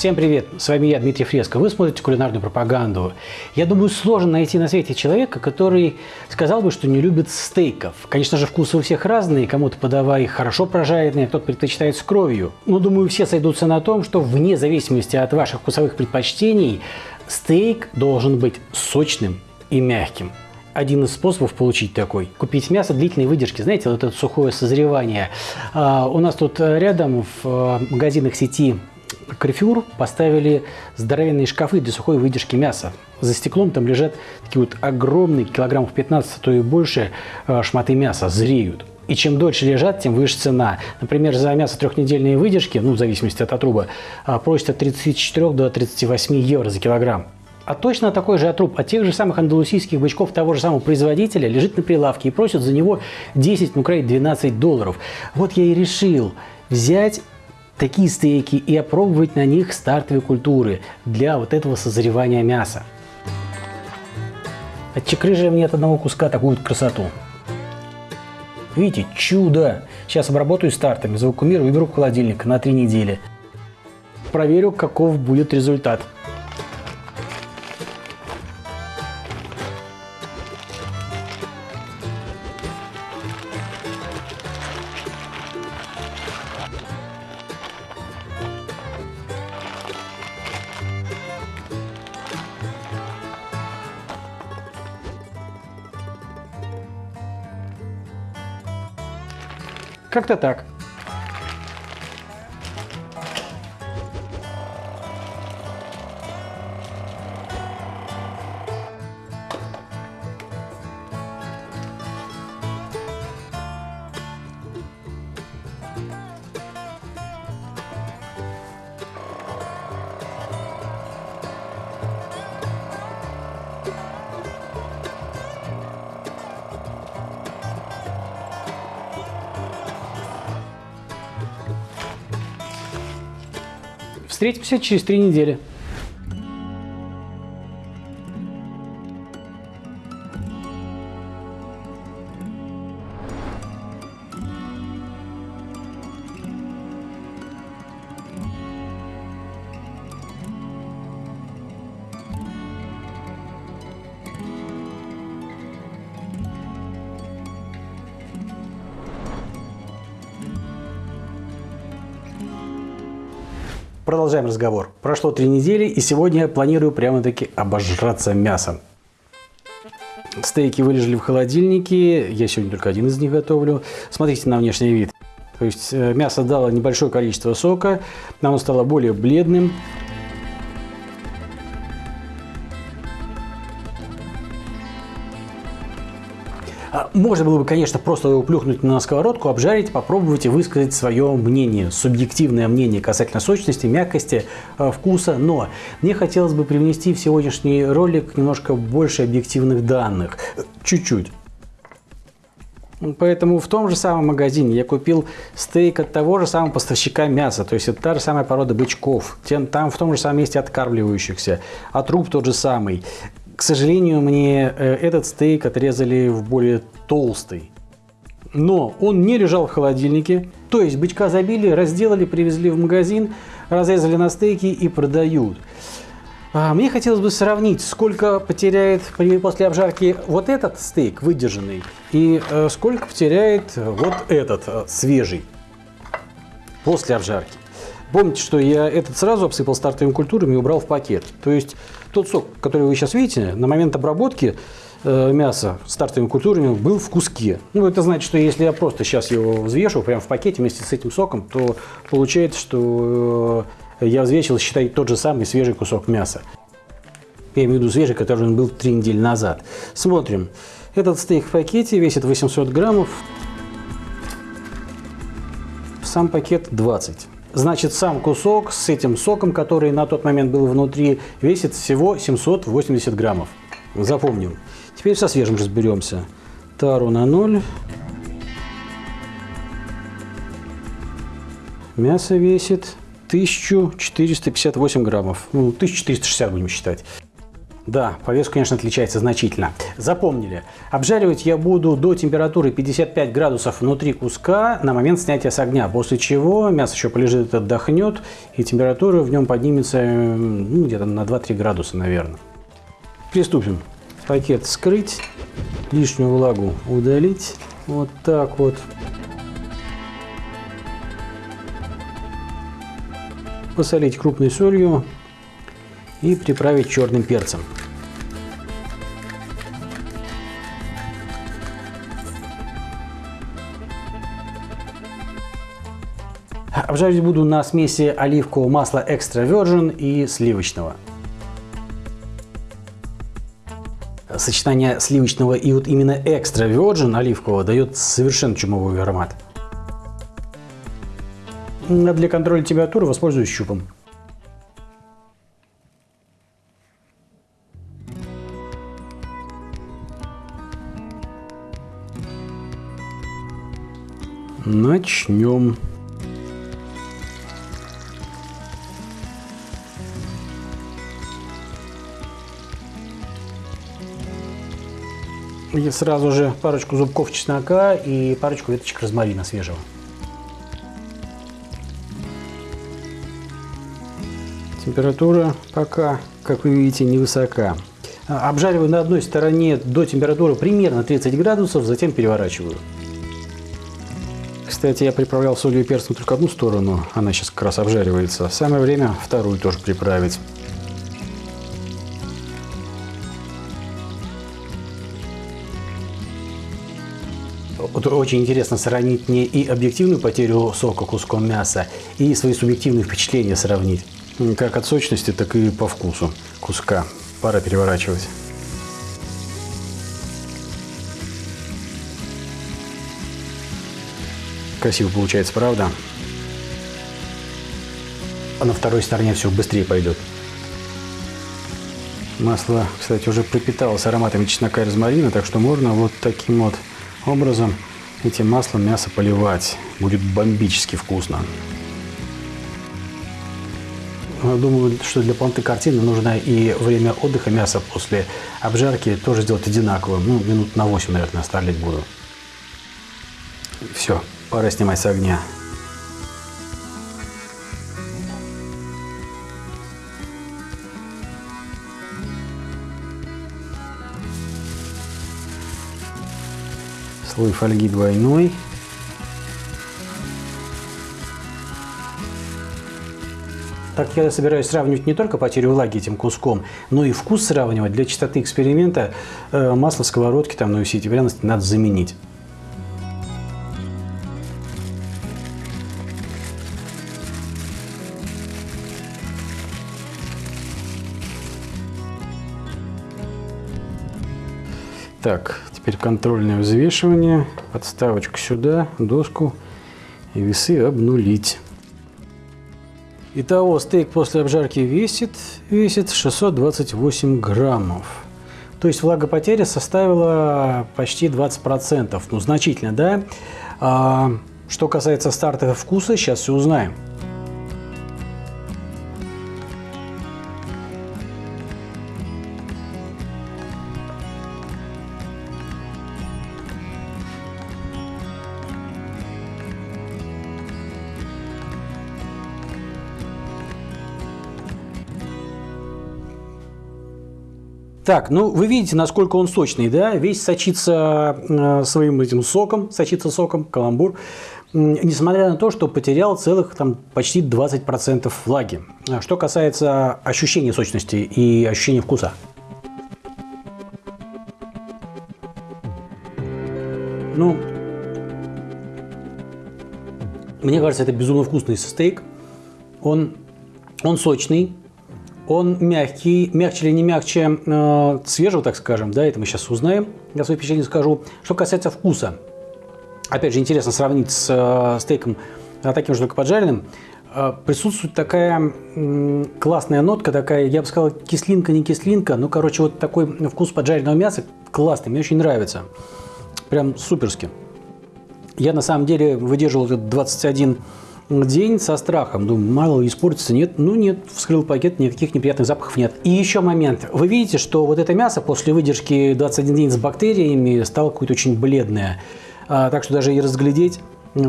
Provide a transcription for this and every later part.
Всем привет, с вами я, Дмитрий Фреско. Вы смотрите кулинарную пропаганду. Я думаю, сложно найти на свете человека, который сказал бы, что не любит стейков. Конечно же, вкусы у всех разные, кому-то подавай хорошо прожаренные, кто-то предпочитает с кровью. Но думаю, все сойдутся на том, что вне зависимости от ваших вкусовых предпочтений, стейк должен быть сочным и мягким один из способов получить такой. Купить мясо длительной выдержки. Знаете, вот это сухое созревание. А, у нас тут рядом в а, магазинах сети Карфюр поставили здоровенные шкафы для сухой выдержки мяса. За стеклом там лежат такие вот огромные, килограммов 15, а то и больше, э, шматы мяса, зреют. И чем дольше лежат, тем выше цена. Например, за мясо трехнедельные выдержки, ну, в зависимости от отруба, э, просят от 34 до 38 евро за килограмм. А точно такой же отруб от тех же самых андалусийских бычков того же самого производителя лежит на прилавке и просят за него 10, ну, край 12 долларов. Вот я и решил взять такие стейки и опробовать на них стартовые культуры для вот этого созревания мяса. Отчекрыжили мне от одного куска такую красоту. Видите, чудо! Сейчас обработаю стартами, завакумирую и беру в холодильник на три недели. Проверю, каков будет результат. Как-то так. Встретимся через три недели. Продолжаем разговор. Прошло три недели, и сегодня я планирую прямо-таки обожраться мясом. Стейки вылежали в холодильнике, я сегодня только один из них готовлю. Смотрите на внешний вид. То есть э, мясо дало небольшое количество сока, оно стало более бледным. Можно было бы, конечно, просто его плюхнуть на сковородку, обжарить, попробовать и высказать свое мнение, субъективное мнение касательно сочности, мягкости, а, вкуса. Но мне хотелось бы привнести в сегодняшний ролик немножко больше объективных данных. Чуть-чуть. Поэтому в том же самом магазине я купил стейк от того же самого поставщика мяса, то есть это та же самая порода бычков, там в том же самом месте откармливающихся, а труп тот же самый. К сожалению, мне э, этот стейк отрезали в более толстый. Но он не лежал в холодильнике. То есть бычка забили, разделали, привезли в магазин, разрезали на стейки и продают. А, мне хотелось бы сравнить, сколько потеряет после обжарки вот этот стейк выдержанный и э, сколько потеряет вот этот э, свежий после обжарки. Помните, что я этот сразу обсыпал стартовыми культурами и убрал в пакет. То есть тот сок, который вы сейчас видите, на момент обработки мяса стартовыми культурами был в куске. Ну, это значит, что если я просто сейчас его взвешу прямо в пакете вместе с этим соком, то получается, что э, я взвесил, считай, тот же самый свежий кусок мяса. Я имею в виду свежий, который он был три недели назад. Смотрим. Этот стейк в пакете весит 800 граммов. Сам пакет 20. Значит, сам кусок с этим соком, который на тот момент был внутри, весит всего 780 граммов. Запомним. Теперь со свежим разберемся. Тару на 0. Мясо весит 1458 граммов. Ну, 1460 будем считать. Да, по весу, конечно, отличается значительно. Запомнили, обжаривать я буду до температуры 55 градусов внутри куска на момент снятия с огня, после чего мясо еще полежит, отдохнет, и температура в нем поднимется ну, где-то на 2-3 градуса, наверное. Приступим. Пакет скрыть, лишнюю влагу удалить, вот так вот. Посолить крупной солью и приправить черным перцем. Обжаривать буду на смеси оливкового масла Extra Virgin и сливочного. Сочетание сливочного и вот именно Extra Virgin оливкового дает совершенно чумовой аромат. А для контроля температуры воспользуюсь щупом. Начнем. И сразу же парочку зубков чеснока и парочку веточек розмарина свежего. Температура пока, как вы видите, невысока. А, обжариваю на одной стороне до температуры примерно 30 градусов, затем переворачиваю. Кстати, я приправлял солью и перцем только одну сторону, она сейчас как раз обжаривается. Самое время вторую тоже приправить. Вот очень интересно сравнить не и объективную потерю сока куском мяса, и свои субъективные впечатления сравнить. Как от сочности, так и по вкусу куска. Пора переворачивать. Красиво получается, правда? А на второй стороне все быстрее пойдет. Масло, кстати, уже пропиталось ароматами чеснока и розмарина, так что можно вот таким вот образом этим маслом мясо поливать. Будет бомбически вкусно. Думаю, что для полноты картины нужно и время отдыха мяса после обжарки тоже сделать одинаковым. Ну, минут на 8, наверное, оставлять буду. Все, пора снимать с огня. Слой фольги двойной. Так я собираюсь сравнивать не только потерю влаги этим куском, но и вкус сравнивать. Для чистоты эксперимента э, масло сковородки, там, ну и все пряности надо заменить. Так, теперь контрольное взвешивание. Подставочку сюда, доску и весы обнулить. Итого стейк после обжарки весит, весит 628 граммов. То есть влагопотеря составила почти 20%. Ну, значительно, да? А, что касается стартового вкуса, сейчас все узнаем. Так, ну вы видите, насколько он сочный, да? Весь сочится э, своим этим соком, сочится соком, каламбур, несмотря на то, что потерял целых там почти 20% влаги. А что касается ощущения сочности и ощущения вкуса. Ну, мне кажется, это безумно вкусный стейк. Он, он сочный, он мягкий, мягче или не мягче э, свежего, так скажем, да, это мы сейчас узнаем, я свои впечатления скажу. Что касается вкуса, опять же, интересно сравнить с э, стейком э, таким же, только поджаренным, э, присутствует такая э, классная нотка, такая, я бы сказал, кислинка, не кислинка, ну, короче, вот такой вкус поджаренного мяса классный, мне очень нравится, прям суперски. Я на самом деле выдерживал этот 21 день со страхом. Думаю, мало ли испортится. Нет, ну нет, вскрыл пакет, никаких неприятных запахов нет. И еще момент. Вы видите, что вот это мясо после выдержки 21 день с бактериями стало какое-то очень бледное. А, так что даже и разглядеть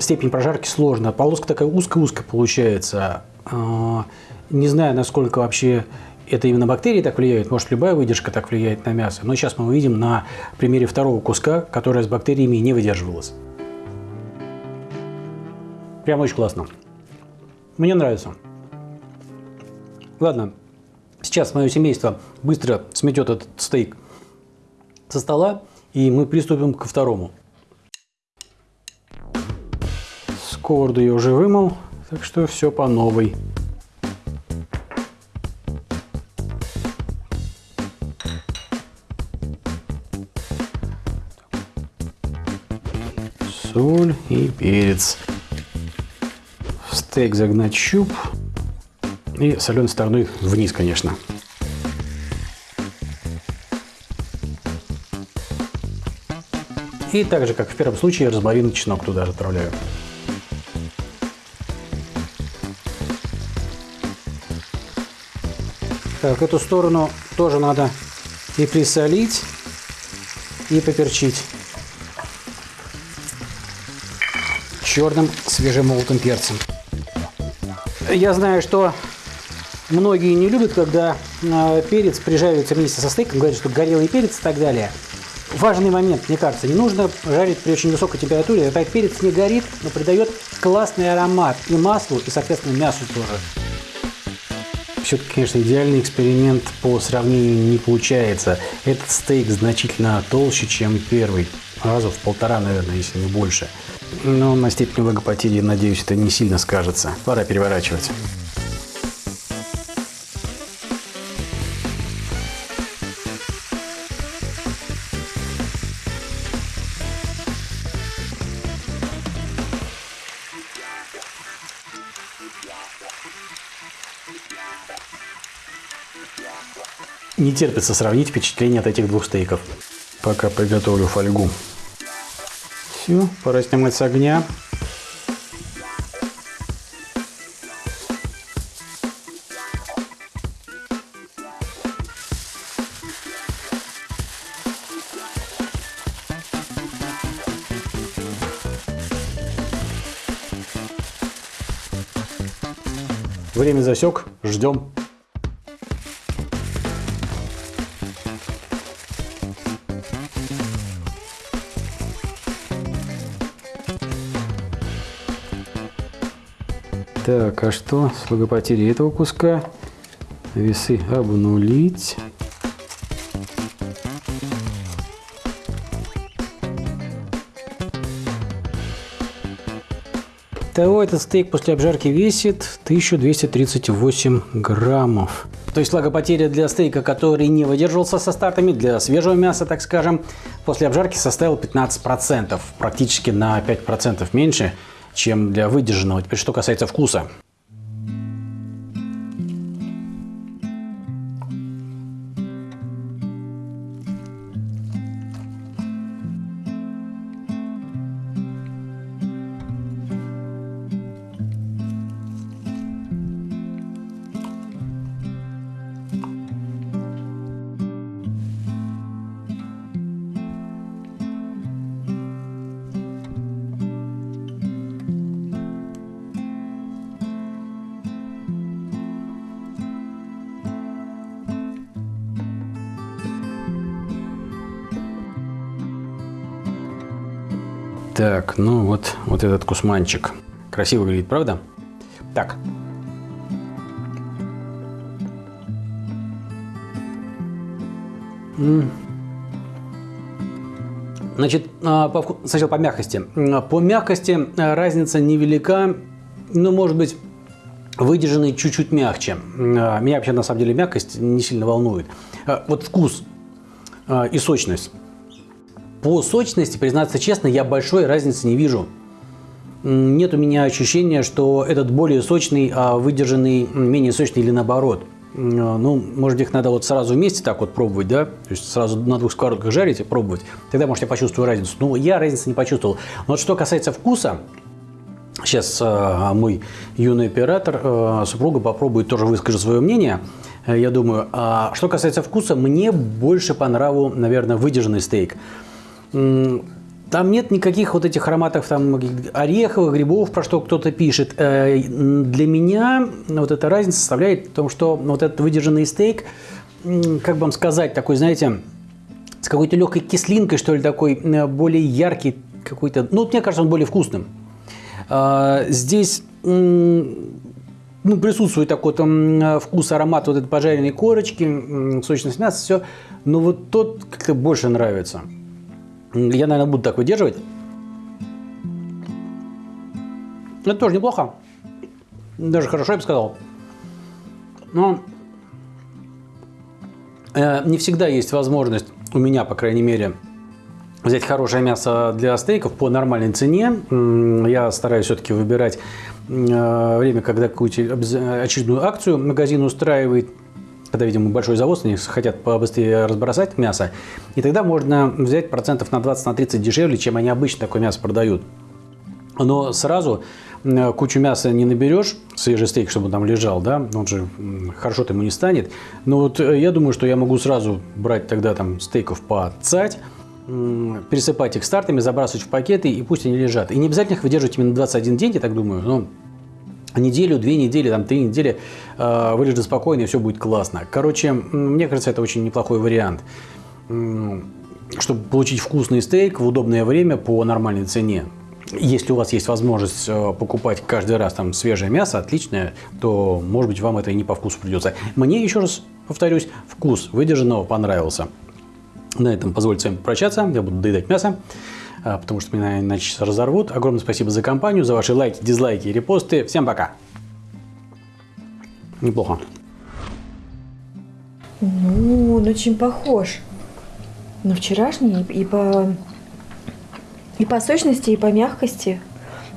степень прожарки сложно. Полоска такая узкая-узкая получается. А, не знаю, насколько вообще это именно бактерии так влияют, может любая выдержка так влияет на мясо. Но сейчас мы увидим на примере второго куска, которое с бактериями не выдерживалось. Прям очень классно. Мне нравится. Ладно, сейчас мое семейство быстро сметет этот стейк со стола, и мы приступим ко второму. Сковороду я уже вымыл, так что все по новой. соль и перец. Стейк загнать щуп и соленой стороной вниз, конечно. И так же, как в первом случае, розмарин и чеснок туда отправляю. Так, эту сторону тоже надо и присолить, и поперчить. черным свежемолотым перцем. Я знаю, что многие не любят, когда э, перец прижаривается вместе со стейком, говорят, что горелый перец и так далее. Важный момент, мне кажется, не нужно жарить при очень высокой температуре, тогда перец не горит, но придает классный аромат и маслу, и, соответственно, мясу тоже. Все-таки, конечно, идеальный эксперимент по сравнению не получается. Этот стейк значительно толще, чем первый. Раза в полтора, наверное, если не больше. Но на степени влагопотери, надеюсь, это не сильно скажется. Пора переворачивать. Не терпится сравнить впечатление от этих двух стейков. Пока приготовлю фольгу. Все, пора снимать с огня. Время засек, ждем. Так, а что с логопотерей этого куска? Весы обнулить. Того этот стейк после обжарки весит 1238 граммов. То есть влагопотеря для стейка, который не выдерживался со стартами, для свежего мяса, так скажем, после обжарки составил 15%, практически на 5% меньше чем для выдержанного. Теперь что касается вкуса. Так, ну вот, вот этот кусманчик. Красиво выглядит, правда? Так. Значит, а, по, сначала по мягкости. По мягкости а, разница невелика, но может быть выдержанный чуть-чуть мягче. А, меня вообще на самом деле мягкость не сильно волнует. Вот вкус и сочность. По сочности, признаться честно, я большой разницы не вижу. Нет у меня ощущения, что этот более сочный, а выдержанный менее сочный или наоборот. Ну, может, их надо вот сразу вместе так вот пробовать, да? То есть сразу на двух сковородках жарить и пробовать. Тогда, может, я почувствую разницу. Но я разницы не почувствовал. Но вот что касается вкуса, Сейчас э, мой юный оператор, э, супруга попробует тоже выскажет свое мнение. Э, я думаю, а что касается вкуса, мне больше по нраву, наверное, выдержанный стейк. Там нет никаких вот этих ароматов там, ореховых, грибов, про что кто-то пишет. Э, для меня вот эта разница составляет в том, что вот этот выдержанный стейк, как бы вам сказать, такой, знаете, с какой-то легкой кислинкой, что ли, такой, э, более яркий какой-то. Ну, мне кажется, он более вкусным. А, здесь ну, присутствует такой там вкус, аромат вот этой пожаренной корочки, сочность мяса, все. Но вот тот как-то больше нравится. Я, наверное, буду так выдерживать. Это тоже неплохо. Даже хорошо, я бы сказал. Но э, не всегда есть возможность, у меня, по крайней мере, взять хорошее мясо для стейков по нормальной цене. Я стараюсь все-таки выбирать э, время, когда какую-то очередную акцию магазин устраивает когда, видимо, большой завоз, они хотят побыстрее разбросать мясо, и тогда можно взять процентов на 20-30 на 30 дешевле, чем они обычно такое мясо продают. Но сразу кучу мяса не наберешь, свежий стейк, чтобы там лежал, да, он же хорошо-то ему не станет. Но вот э, я думаю, что я могу сразу брать тогда там стейков по цать, пересыпать их стартами, забрасывать в пакеты, и пусть они лежат. И не обязательно их выдерживать именно 21 день, я так думаю, но неделю, две недели, там, три недели э, спокойно, и все будет классно. Короче, мне кажется, это очень неплохой вариант. Чтобы получить вкусный стейк в удобное время по нормальной цене. Если у вас есть возможность э, покупать каждый раз там свежее мясо, отличное, то, может быть, вам это и не по вкусу придется. Мне, еще раз повторюсь, вкус выдержанного понравился. На этом позвольте с вами прощаться. Я буду доедать мясо. А, потому что меня иначе разорвут. Огромное спасибо за компанию, за ваши лайки, дизлайки и репосты. Всем пока! Неплохо. Ну, он очень похож на вчерашний и по, и по сочности, и по мягкости.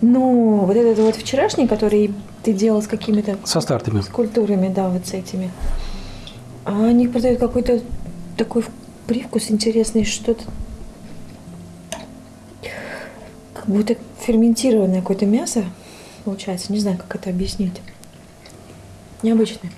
Но вот этот вот вчерашний, который ты делал с какими-то... Со стартами. Скульптурами, да, вот с этими. А они продают какой-то такой привкус интересный, что-то будто ферментированное какое-то мясо получается. Не знаю, как это объяснить. Необычное.